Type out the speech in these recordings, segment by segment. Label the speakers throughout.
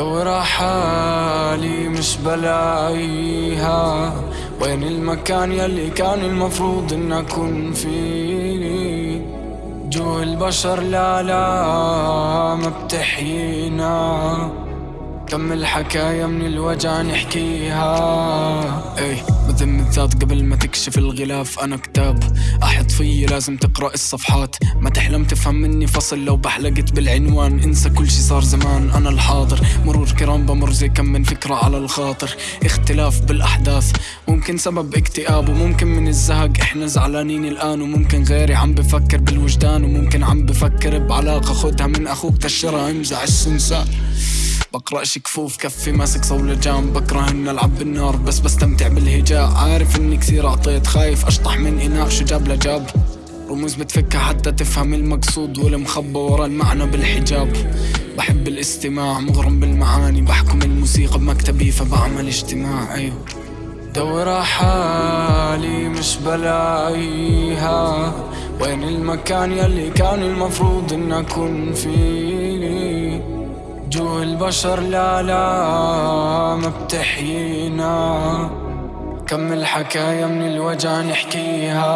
Speaker 1: دور حالي مش بلاقيها. وين المكان يلي كان المفروض إن أكون فيه؟ جو البشر لا لا ما بتحيينا. كم الحكاية من الوجع نحكيها؟ اي بذم الذات قبل ما تكشف الغلاف أنا كتاب. أحط فيي لازم تقرأ الصفحات. ما تحلم تفهم مني فصل لو بحلقت بالعنوان انسى كل شي صار زمان. أنا الحاضر مرور كرام بمر زي كم من فكرة على الخاطر. اختلاف بالأحداث ممكن سبب اكتئاب وممكن من الزهق. إحنا زعلانين الآن وممكن غيري عم بفكر بالوجدان وممكن عم بفكر بعلاقة. خدها من أخوك تشرها امزع السنسان بقرأش كفوف كفي ماسك صولة جام بكره ان العب بالنار بس بستمتع بالهجاء. عارف إني كثير أعطيت خايف أشطح من إناء شو جاب لجاب. رموز بتفكها حتى تفهم المقصود والمخبى ورا المعنى بالحجاب. بحب الاستماع مغرم بالمعاني. بحكم الموسيقى بمكتبي فبعمل اجتماع. أيوه. دور حالي مش بلاقيها. وين المكان يلي كان المفروض إن أكون فيه؟ جو البشر لا لا ما بتحيينا. كم الحكاية من الوجع نحكيها.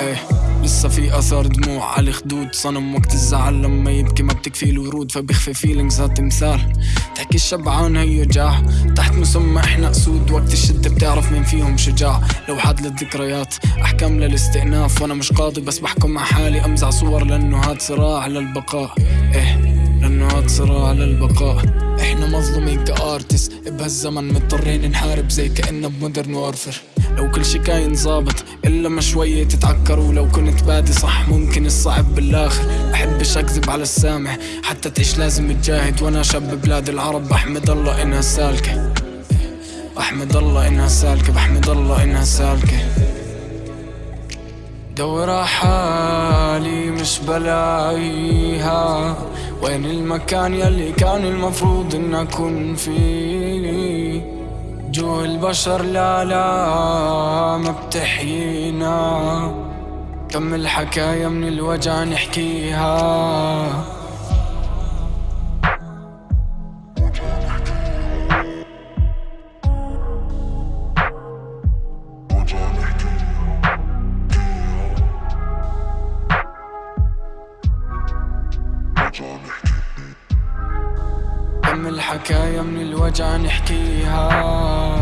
Speaker 1: إيه لسه في اثار دموع على الخدود. صنم وقت الزعل لما يبكي ما بتكفي الورود فبيخفي فيلينجز تمثال تحكي الشبعان هي جاع تحت مسمى إحنا أسود وقت الشدة بتعرف مين فيهم شجاع. لو حد للذكريات أحكام للاستئناف. وأنا مش قاضي بس بحكم مع حالي أمزع صور لأنه هاد صراع للبقاء. إيه. هاد صراع للبقاء إحنا مظلومين كأرتست. بهالزمن مضطرين نحارب زي كأنه بمودرن وارفر لو كل شي كاين ظابط إلا ما شوية تتعكروا. لو كنت بادي صح ممكن الصعب بالآخر. بحبش أكذب على السامع حتى تعيش لازم تجاهد. وأنا شاب بلاد العرب بحمد الله إنها سالكة. بحمد الله إنها سالكة. بحمد الله إنها سالكة. دور حالي مش بلاقيها. وين المكان يلي كان المفروض إن أكون فيه؟ جو البشر لا لا ما بتحيينا. كم الحكاية من الوجع نحكيها. كم الحكاية من الوجع نحكيها.